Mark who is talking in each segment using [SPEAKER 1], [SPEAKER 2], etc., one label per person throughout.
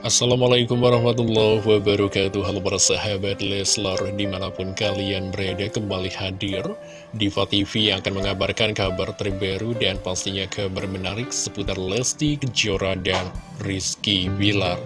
[SPEAKER 1] Assalamualaikum warahmatullahi wabarakatuh. Halo para sahabat Leslar Di mana pun kalian berada kembali hadir Diva TV yang akan mengabarkan kabar terbaru Dan pastinya kabar menarik seputar Lesti Kejora dan Rizky Bilar.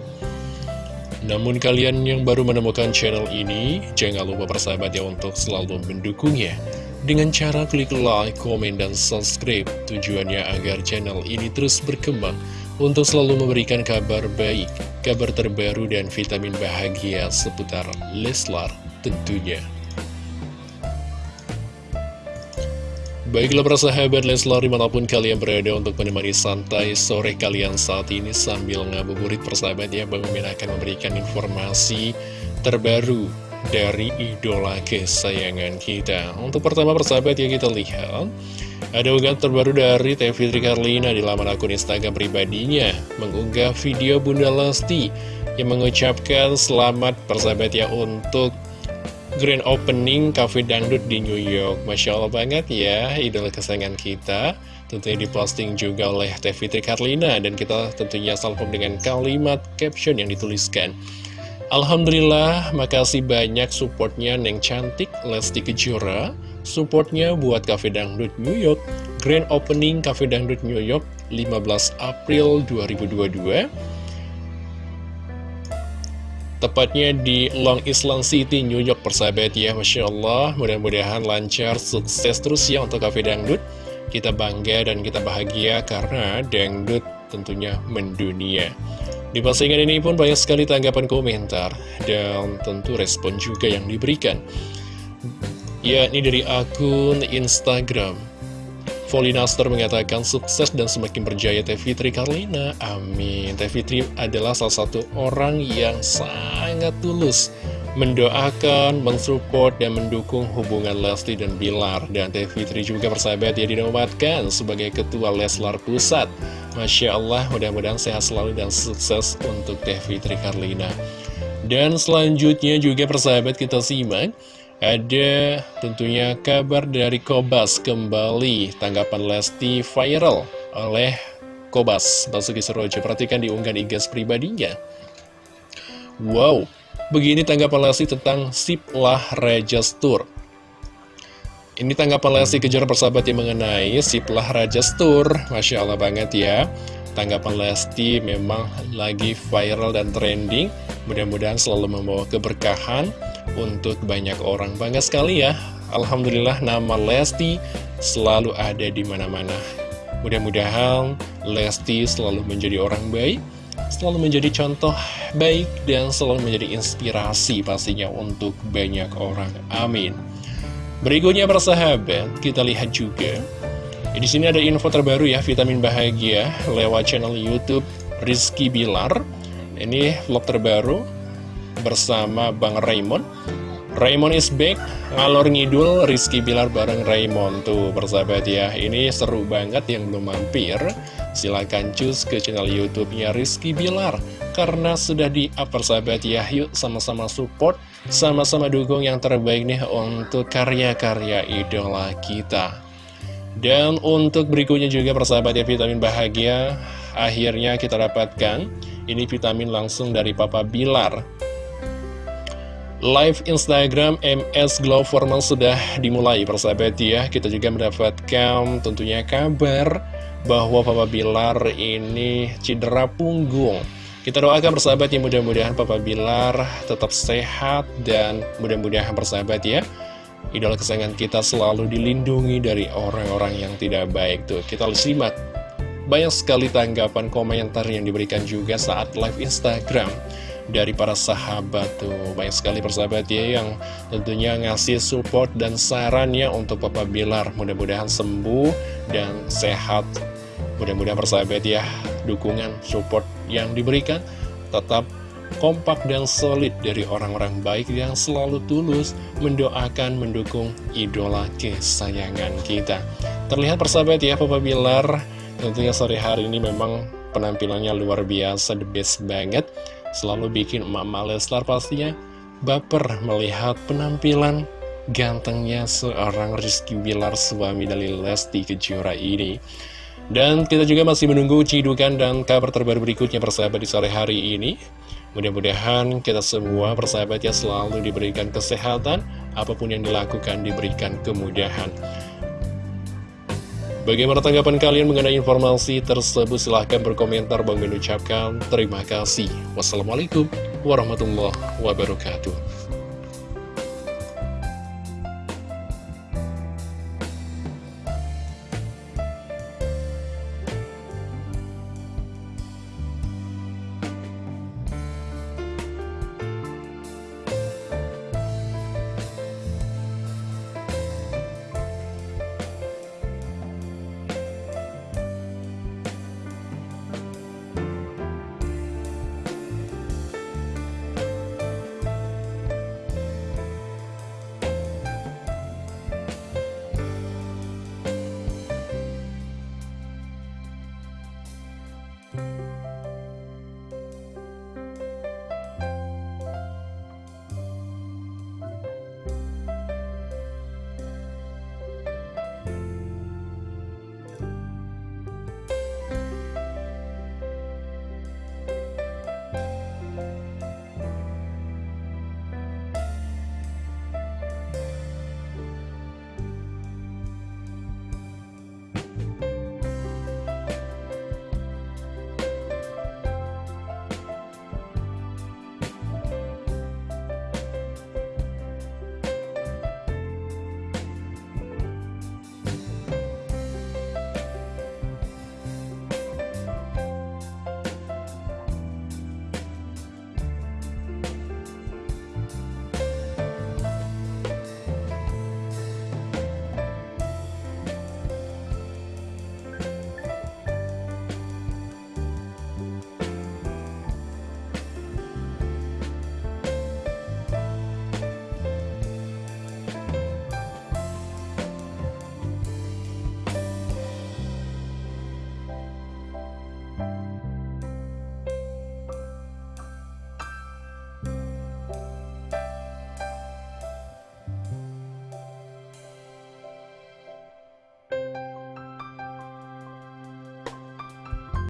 [SPEAKER 1] Namun kalian yang baru menemukan channel ini Jangan lupa persahabat ya untuk selalu mendukungnya dengan cara klik like, komen, dan subscribe Tujuannya agar channel ini terus berkembang untuk selalu memberikan kabar baik, kabar terbaru dan vitamin bahagia seputar Leslar tentunya. Baiklah para sahabat Leslar di mana pun kalian berada untuk menemani santai sore kalian saat ini sambil ngabuburit persahabat ya Bang Mimin akan memberikan informasi terbaru dari idola kesayangan kita Untuk pertama persahabat ya kita lihat ada unggahan terbaru dari Teh Fitri Karlina di laman akun Instagram pribadinya mengunggah video Bunda Lesti yang mengucapkan selamat persahabat ya untuk grand opening Cafe Dangdut di New York. Masya Allah banget ya, idola kesayangan kita. Tentunya diposting juga oleh Teh Fitri Karlina dan kita tentunya salpok dengan kalimat caption yang dituliskan. Alhamdulillah, makasih banyak supportnya Neng Cantik Lesti Kejora. Supportnya buat Cafe Dangdut New York. Grand Opening Cafe Dangdut New York 15 April 2022 Tepatnya di Long Island City, New York persahabat ya Masya Allah. Mudah-mudahan lancar, sukses terus ya untuk Cafe Dangdut. Kita bangga dan kita bahagia karena Dangdut tentunya mendunia di postingan ini pun banyak sekali tanggapan komentar dan tentu respon juga yang diberikan yakni dari akun Instagram. Volinaster mengatakan sukses dan semakin berjaya Teh Fitri Karlina. Amin. Teh Fitri adalah salah satu orang yang sangat tulus mendoakan, mensupport, dan mendukung hubungan Lesti dan Bilar. Dan Teh Fitri juga persahabat ya dinobatkan sebagai Ketua Leslar Pusat. Masya Allah, mudah-mudahan sehat selalu dan sukses untuk Teh Fitri Karlina. Dan selanjutnya juga persahabat kita simak ada tentunya kabar dari Kobas kembali tanggapan Lesti viral oleh Kobas Basuki Serojo. Perhatikan di unggahan igas pribadinya. Wow, begini tanggapan Lesti tentang Siplah Tour. Ini tanggapan Lesti kejar persahabat yang mengenai Siplah Tour. Masya Allah banget ya. Tanggapan Lesti memang lagi viral dan trending. Mudah-mudahan selalu membawa keberkahan untuk banyak orang. Bangga sekali ya, Alhamdulillah nama Lesti selalu ada di mana-mana. Mudah-mudahan Lesti selalu menjadi orang baik, selalu menjadi contoh baik, dan selalu menjadi inspirasi pastinya untuk banyak orang. Amin. Berikutnya persahabat, kita lihat juga. Di sini ada info terbaru ya, vitamin bahagia lewat channel YouTube Rizky Bilar. Ini vlog terbaru bersama Bang Raymond Raymond is back, ngalor ngidul Rizky Bilar bareng Raymond Tuh persahabat ya, ini seru banget yang belum mampir. Silahkan cus ke channel Youtubenya Rizky Bilar. Karena sudah di up persahabat ya, yuk sama-sama support Sama-sama dukung yang terbaik nih untuk karya-karya idola kita. Dan untuk berikutnya juga persahabat ya vitamin bahagia Akhirnya kita dapatkan. Ini vitamin langsung dari Papa Bilar Live Instagram MS Glow Formal sudah dimulai persahabat ya. Kita juga mendapatkan tentunya kabar bahwa Papa Bilar ini cedera punggung. Kita doakan persahabat ya mudah-mudahan Papa Bilar tetap sehat dan mudah-mudahan persahabat ya Idola kesayangan kita selalu dilindungi dari orang-orang yang tidak baik. Tuh Kita simak banyak sekali tanggapan komentar yang diberikan juga saat live Instagram dari para sahabat tuh. Banyak sekali persahabat ya yang tentunya ngasih support dan sarannya untuk Papa Bilar. Mudah-mudahan sembuh dan sehat. Mudah-mudahan persahabat ya dukungan support yang diberikan tetap kompak dan solid dari orang-orang baik yang selalu tulus mendoakan mendukung idola kesayangan kita. Terlihat persahabat ya Papa Bilar tentunya sore hari ini memang penampilannya luar biasa the best banget Selalu bikin emak-emak Leslar pastinya baper melihat penampilan gantengnya seorang Rizky Bilar suami dari Lesti Kejora ini. Dan kita juga masih menunggu cidukan dan kabar terbaru berikutnya persahabat di sore hari ini. Mudah-mudahan kita semua persahabat ya selalu diberikan kesehatan, apa pun yang dilakukan diberikan kemudahan. Bagaimana tanggapan kalian mengenai informasi tersebut? Silahkan berkomentar. Bang ucapkan terima kasih. Wassalamualaikum warahmatullahi wabarakatuh. Bye.